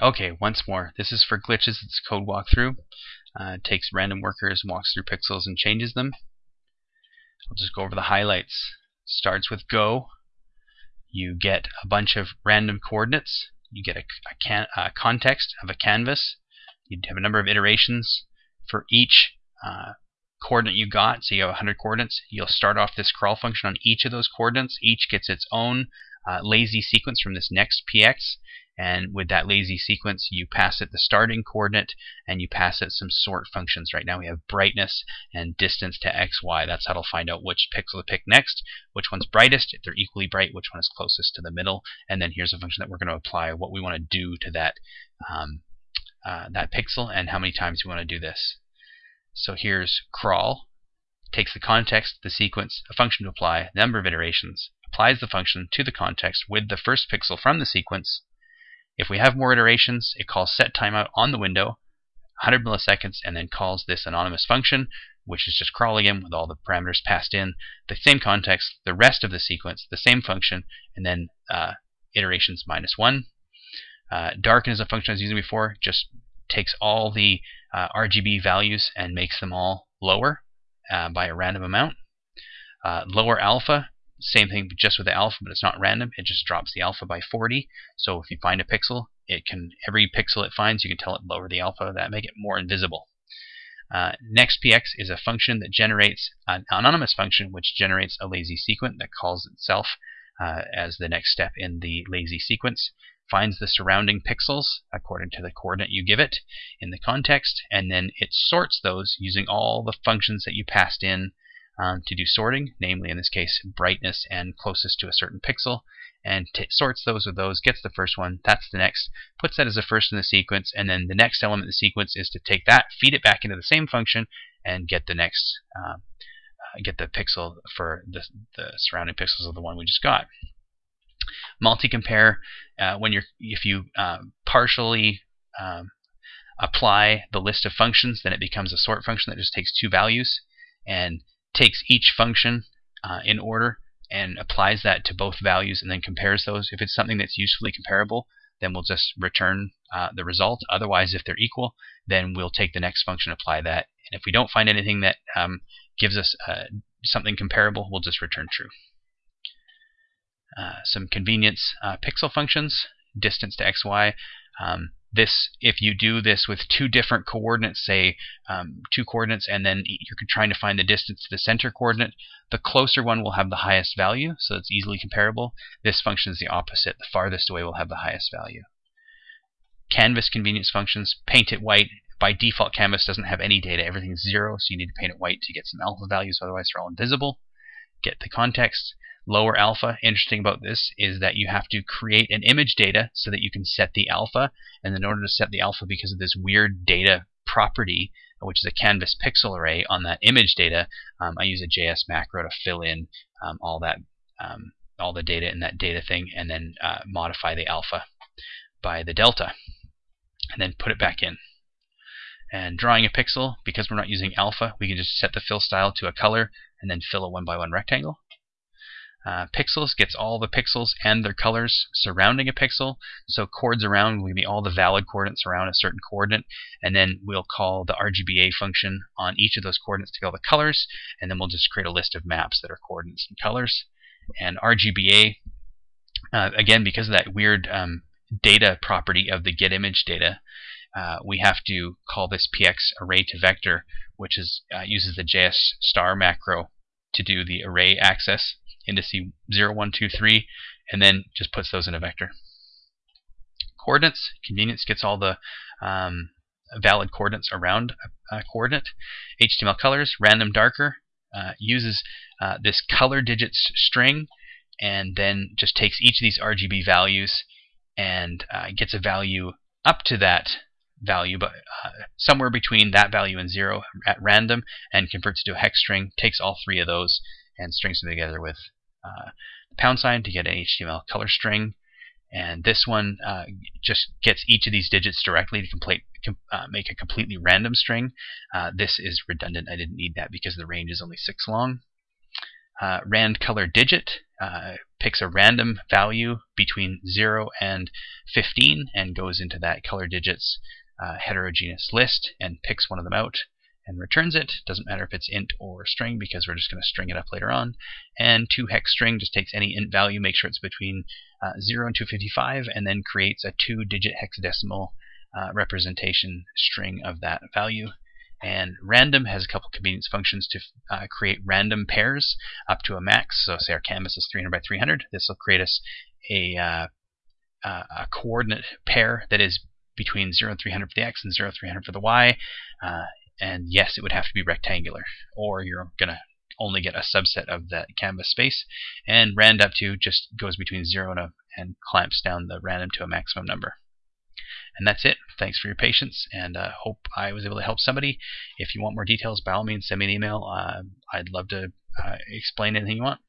Okay, once more. This is for glitches. It's a code walkthrough. Uh, takes random workers, walks through pixels, and changes them. I'll just go over the highlights. Starts with go. You get a bunch of random coordinates. You get a, a, can, a context of a canvas. You have a number of iterations for each uh, coordinate you got. So you have 100 coordinates. You'll start off this crawl function on each of those coordinates. Each gets its own uh, lazy sequence from this next px and with that lazy sequence you pass it the starting coordinate and you pass it some sort functions. Right now we have brightness and distance to x y. That's how it'll find out which pixel to pick next which one's brightest if they're equally bright which one is closest to the middle. And then here's a function that we're going to apply what we want to do to that um, uh, that pixel and how many times we want to do this. So here's crawl takes the context the sequence a function to apply number of iterations applies the function to the context with the first pixel from the sequence. If we have more iterations, it calls set timeout on the window, 100 milliseconds, and then calls this anonymous function, which is just crawling in with all the parameters passed in, the same context, the rest of the sequence, the same function, and then uh, iterations minus 1. Uh, darken is a function I was using before, just takes all the uh, RGB values and makes them all lower uh, by a random amount. Uh, lower alpha same thing just with the alpha, but it's not random. It just drops the alpha by 40. So if you find a pixel, it can every pixel it finds, you can tell it lower the alpha. That make it more invisible. Uh, NextPx is a function that generates an anonymous function which generates a lazy sequence that calls itself uh, as the next step in the lazy sequence, finds the surrounding pixels according to the coordinate you give it in the context, and then it sorts those using all the functions that you passed in um, to do sorting, namely in this case brightness and closest to a certain pixel, and sorts those with those, gets the first one, that's the next, puts that as the first in the sequence, and then the next element in the sequence is to take that, feed it back into the same function, and get the next, uh, get the pixel for the, the surrounding pixels of the one we just got. Multi-compare, uh, when you're, if you uh, partially um, apply the list of functions, then it becomes a sort function that just takes two values, and takes each function uh, in order and applies that to both values and then compares those. If it's something that's usefully comparable, then we'll just return uh, the result. Otherwise, if they're equal, then we'll take the next function, apply that. And if we don't find anything that um, gives us uh, something comparable, we'll just return true. Uh, some convenience uh, pixel functions, distance to xy. Um, this if you do this with two different coordinates say um, two coordinates and then you're trying to find the distance to the center coordinate the closer one will have the highest value so it's easily comparable. This function is the opposite. The farthest away will have the highest value. Canvas convenience functions paint it white. By default canvas doesn't have any data. Everything's zero so you need to paint it white to get some alpha values otherwise they're all invisible. Get the context lower alpha, interesting about this is that you have to create an image data so that you can set the alpha. And in order to set the alpha, because of this weird data property, which is a canvas pixel array on that image data, um, I use a JS macro to fill in um, all that um, all the data in that data thing, and then uh, modify the alpha by the delta, and then put it back in. And drawing a pixel, because we're not using alpha, we can just set the fill style to a color and then fill a one by one rectangle. Uh, pixels gets all the pixels and their colors surrounding a pixel. So coords around will be all the valid coordinates around a certain coordinate. And then we'll call the RGBA function on each of those coordinates to get all the colors. And then we'll just create a list of maps that are coordinates and colors. And RGBA, uh, again, because of that weird um, data property of the get image data, uh, we have to call this px array to vector, which is uh, uses the JS star macro to do the array access indice 0, 1, 2, 3, and then just puts those in a vector. Coordinates, convenience gets all the um, valid coordinates around a, a, coordinate. HTML colors, random darker, uh, uses uh, this color digits string and then just takes each of these RGB values and uh, gets a value up to that value, but uh, somewhere between that value and zero at random, and converts it to a hex string, takes all three of those, and strings them together with uh, pound sign to get an HTML color string. And this one uh, just gets each of these digits directly to complete, com uh, make a completely random string. Uh, this is redundant. I didn't need that because the range is only 6 long. uh, rand color digit uh, picks a random value between 0 and 15 and goes into that color digits heterogeneous list and picks one of them out and returns it. Doesn't matter if it's int or string because we're just going to string it up later on. And to hex string just takes any int value, make sure it's between uh, 0 and 255, and then creates a two-digit hexadecimal uh, representation string of that value. And random has a couple convenience functions to uh, create random pairs up to a max. So say our canvas is 300 by 300. This will create us a, uh, a coordinate pair that is between 0 and 300 for the x and 0 and 300 for the y. Uh, and yes, it would have to be rectangular, or you're going to only get a subset of that canvas space. And rand up to just goes between 0 and, a, and clamps down the random to a maximum number. And that's it. Thanks for your patience, and uh, hope I was able to help somebody. If you want more details, by all means, send me an email. Uh, I'd love to uh, explain anything you want.